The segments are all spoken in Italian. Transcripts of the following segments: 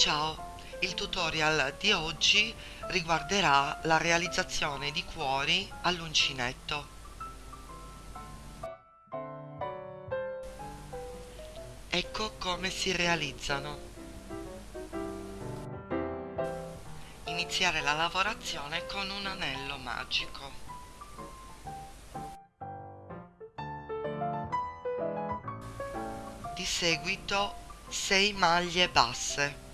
Ciao, il tutorial di oggi riguarderà la realizzazione di cuori all'uncinetto. Ecco come si realizzano. Iniziare la lavorazione con un anello magico. Di seguito 6 maglie basse.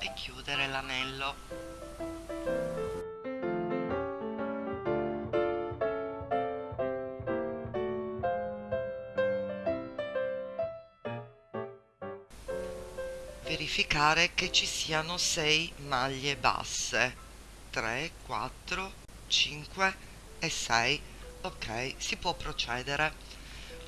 E chiudere l'anello. Verificare che ci siano 6 maglie basse. 3 4 5 e 6 ok si può procedere.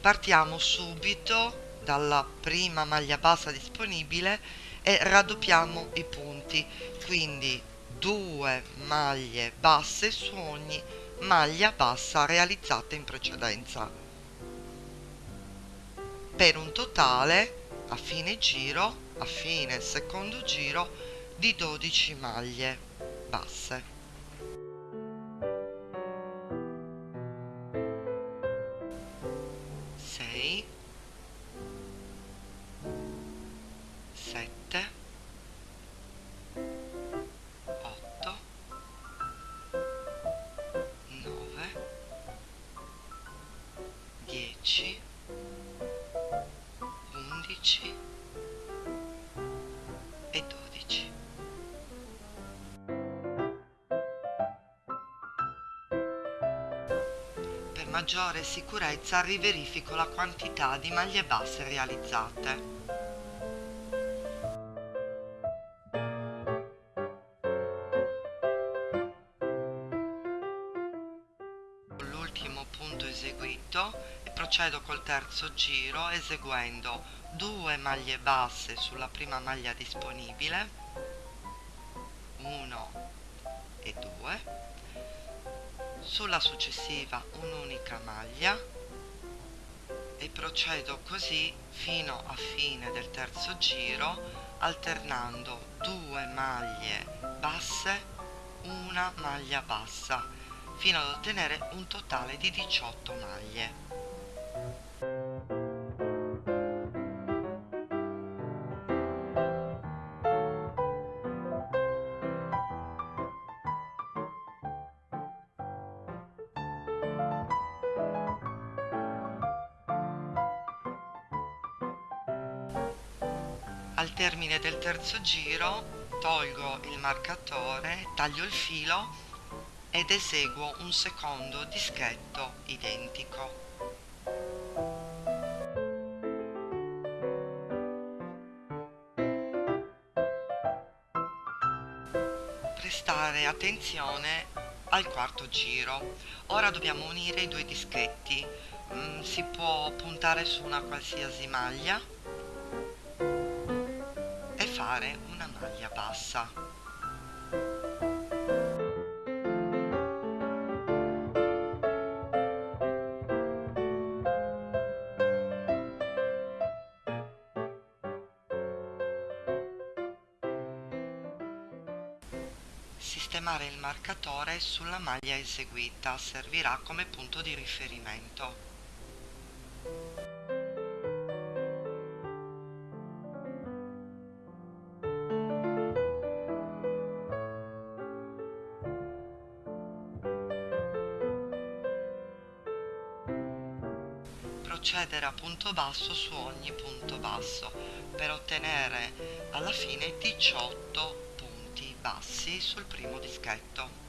Partiamo subito dalla prima maglia bassa disponibile e raddoppiamo i punti. Quindi due maglie basse su ogni maglia bassa realizzata in precedenza. Per un totale a fine giro a fine secondo giro di 12 maglie basse maggiore sicurezza riverifico la quantità di maglie basse realizzate. L'ultimo punto eseguito e procedo col terzo giro eseguendo 2 maglie basse sulla prima maglia disponibile 1 e 2 sulla successiva un'unica maglia e procedo così fino a fine del terzo giro alternando due maglie basse una maglia bassa fino ad ottenere un totale di 18 maglie termine del terzo giro tolgo il marcatore, taglio il filo ed eseguo un secondo dischetto identico. Prestare attenzione al quarto giro. Ora dobbiamo unire i due dischetti. Mm, si può puntare su una qualsiasi maglia fare una maglia bassa Sistemare il marcatore sulla maglia eseguita servirà come punto di riferimento. Procedere a punto basso su ogni punto basso per ottenere alla fine 18 punti bassi sul primo dischetto.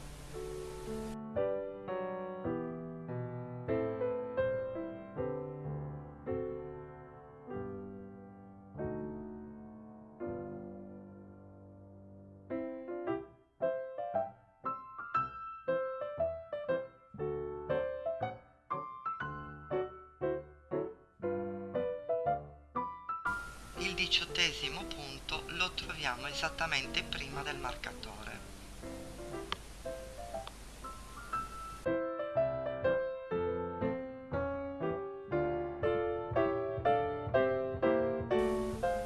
Il diciottesimo punto lo troviamo esattamente prima del marcatore.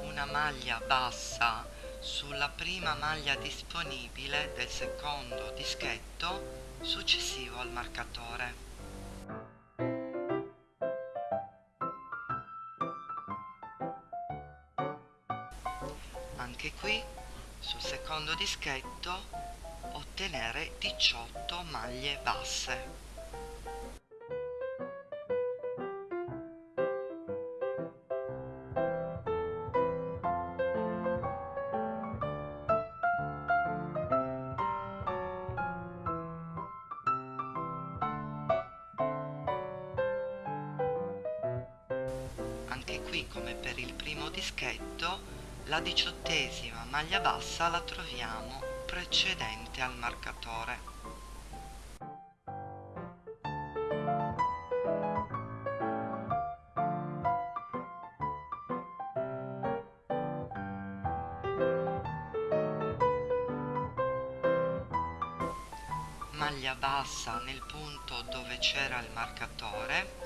Una maglia bassa sulla prima maglia disponibile del secondo dischetto successivo al marcatore. Ottenere 18 maglie basse. Anche qui come per il primo dischetto la diciottesima maglia bassa la troviamo precedente al marcatore. Maglia bassa nel punto dove c'era il marcatore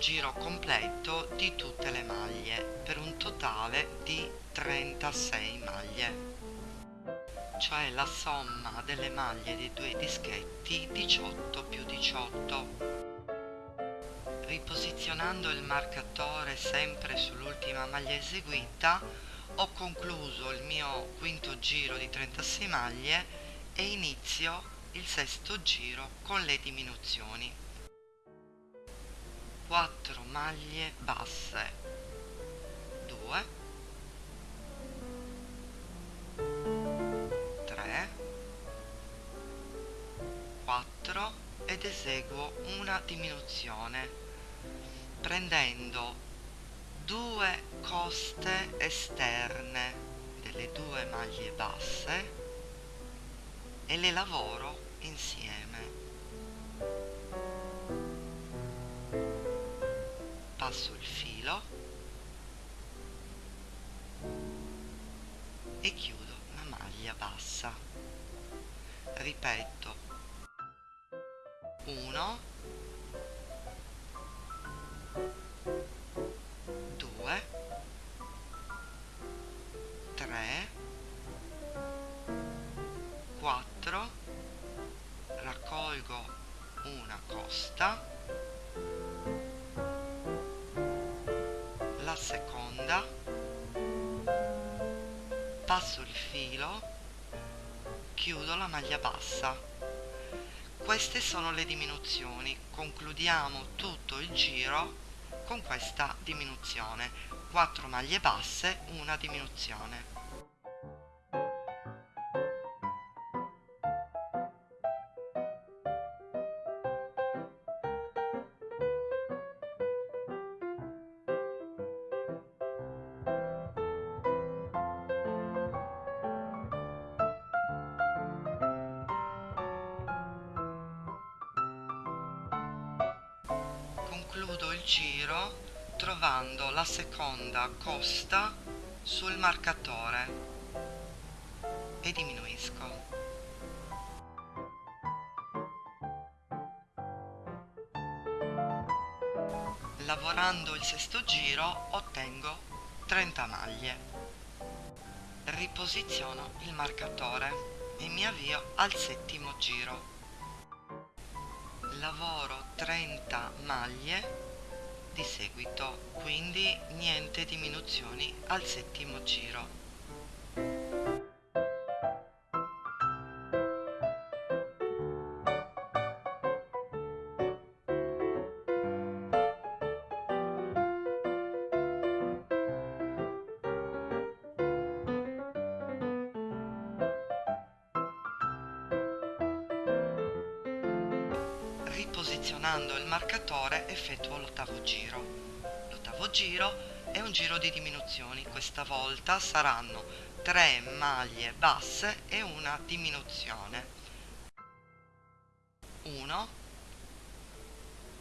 giro completo di tutte le maglie per un totale di 36 maglie. Cioè la somma delle maglie dei due dischetti 18 più 18 riposizionando il marcatore sempre sull'ultima maglia eseguita ho concluso il mio quinto giro di 36 maglie e inizio il sesto giro con le diminuzioni 4 maglie basse. 2 3 4 ed eseguo una diminuzione prendendo due coste esterne delle due maglie basse e le lavoro insieme passo il filo e chiudo la maglia bassa. Ripeto passo il filo chiudo la maglia bassa. Queste sono le diminuzioni. Concludiamo tutto il giro con questa diminuzione. 4 maglie basse una diminuzione la seconda costa sul marcatore e diminuisco. Lavorando il sesto giro ottengo 30 maglie. Riposiziono il marcatore e mi avvio al settimo giro lavoro 30 maglie di seguito quindi niente diminuzioni al settimo giro riposizionando il marcatore effettuo l'ottavo giro. L'ottavo giro e un giro di diminuzioni. Questa volta saranno 3 maglie basse e una diminuzione. 1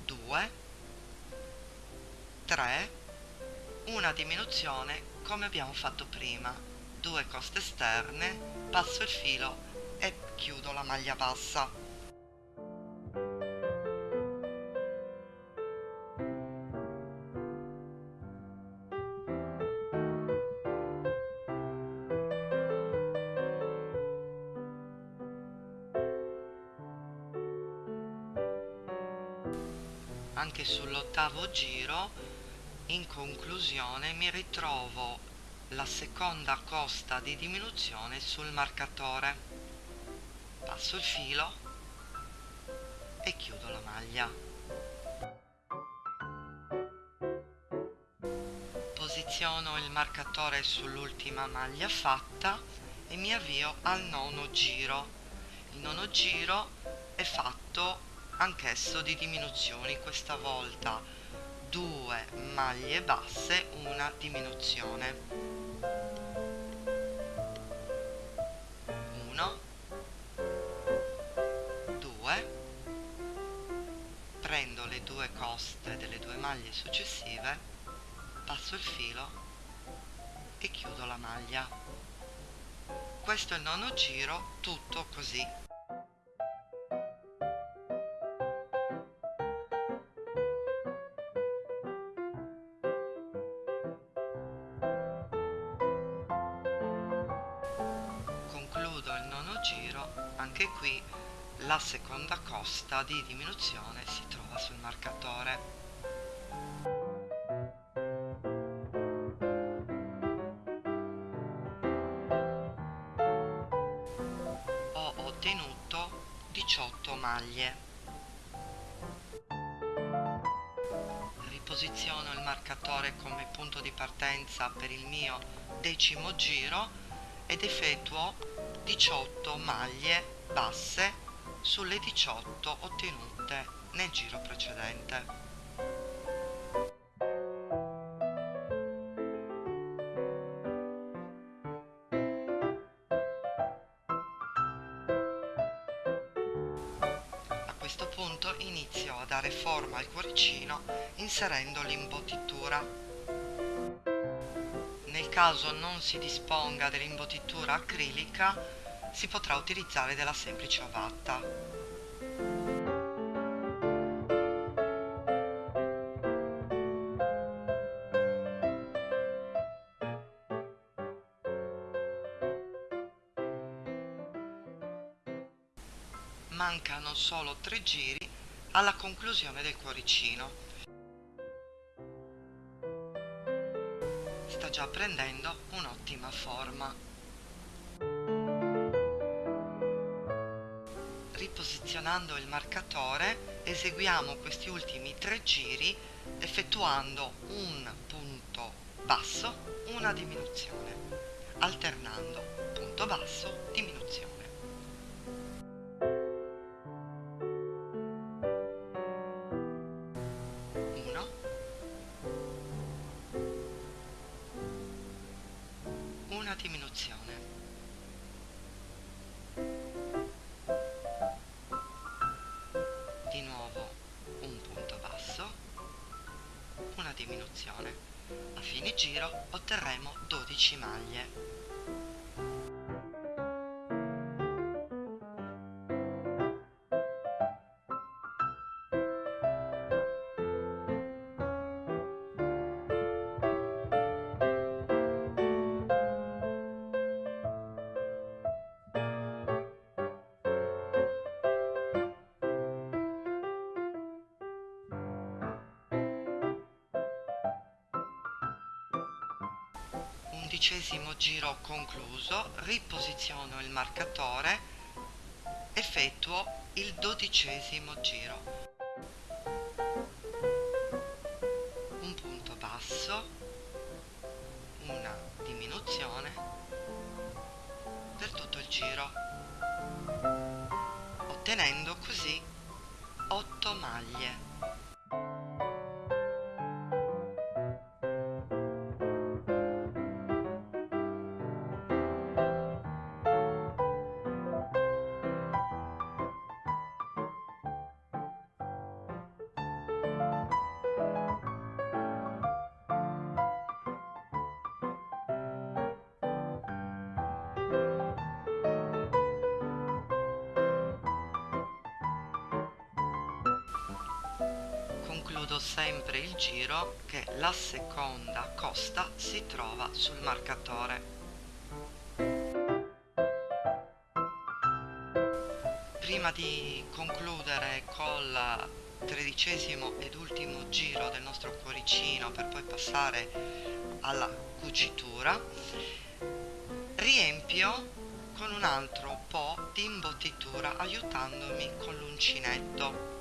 2 3 una diminuzione come abbiamo fatto prima. Due coste esterne passo il filo e chiudo la maglia bassa anche sull'ottavo giro in conclusione mi ritrovo la seconda costa di diminuzione sul marcatore. Passo il filo e chiudo la maglia. Posiziono il marcatore sull'ultima maglia fatta e mi avvio al nono giro. Il nono giro è fatto anch'esso di diminuzioni questa volta due maglie basse una diminuzione. 1 2 prendo le due coste delle due maglie successive passo il filo e chiudo la maglia. Questo è il nono giro tutto così anche qui la seconda costa di diminuzione si trova sul marcatore. Ho ottenuto 18 maglie. Riposiziono il marcatore come punto di partenza per il mio decimo giro ed effettuo 18 maglie basse sulle 18 ottenute nel giro precedente. A questo punto inizio a dare forma al cuoricino inserendo l'imbottitura. Nel caso non si disponga dell'imbottitura acrilica si potrà utilizzare della semplice ovatta. Mancano solo tre giri alla conclusione del cuoricino. Sta già prendendo un'ottima forma. Riposizionando il marcatore eseguiamo questi ultimi tre giri effettuando un punto basso, una diminuzione, alternando punto basso, diminuzione. diminuzione. Giro otterremo 12 maglie. Undicesimo giro concluso riposiziono il marcatore effettuo il dodicesimo giro concludo sempre il giro che la seconda costa si trova sul marcatore. Prima di concludere col tredicesimo ed ultimo giro del nostro cuoricino per poi passare alla cucitura riempio con un altro po' di imbottitura aiutandomi con l'uncinetto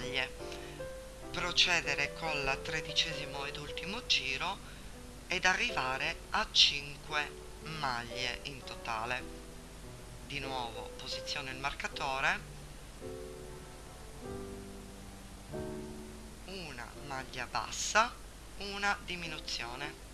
maglie. Procedere col tredicesimo ed ultimo giro ed arrivare a 5 maglie in totale. Di nuovo posiziono il marcatore. Una maglia bassa una diminuzione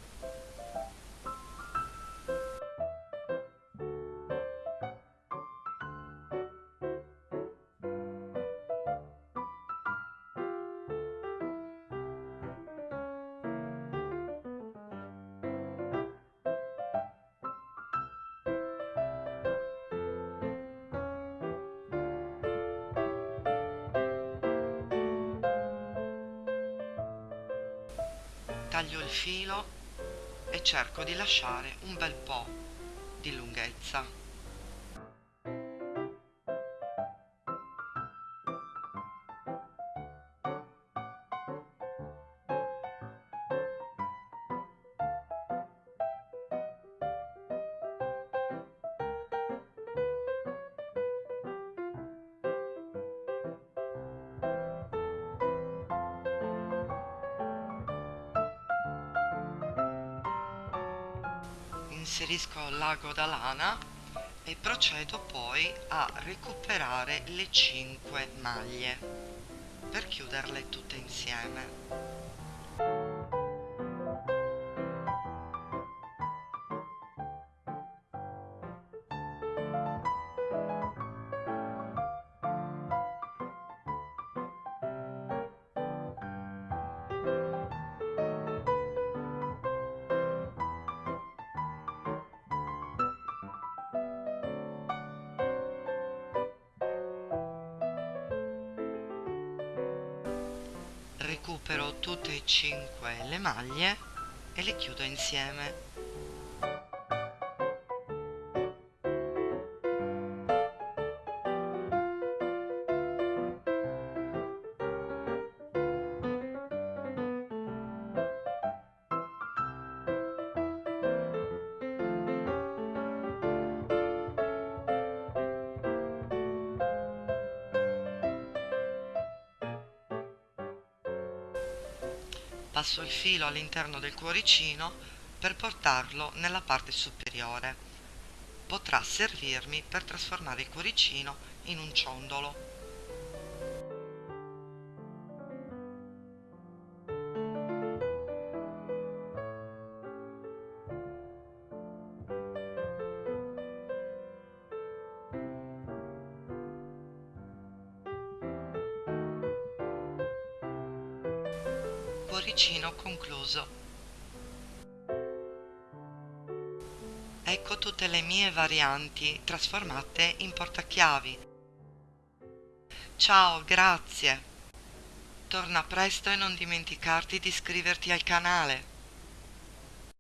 taglio il filo e cerco di lasciare un bel po' di lunghezza inserisco l'ago da lana e procedo poi a recuperare le 5 maglie per chiuderle tutte insieme recupero tutte e cinque le maglie e le chiudo insieme passo il filo all'interno del cuoricino per portarlo nella parte superiore. Potrà servirmi per trasformare il cuoricino in un ciondolo. Mie varianti trasformate in portachiavi. Ciao, grazie. Torna presto e non dimenticarti di iscriverti al canale.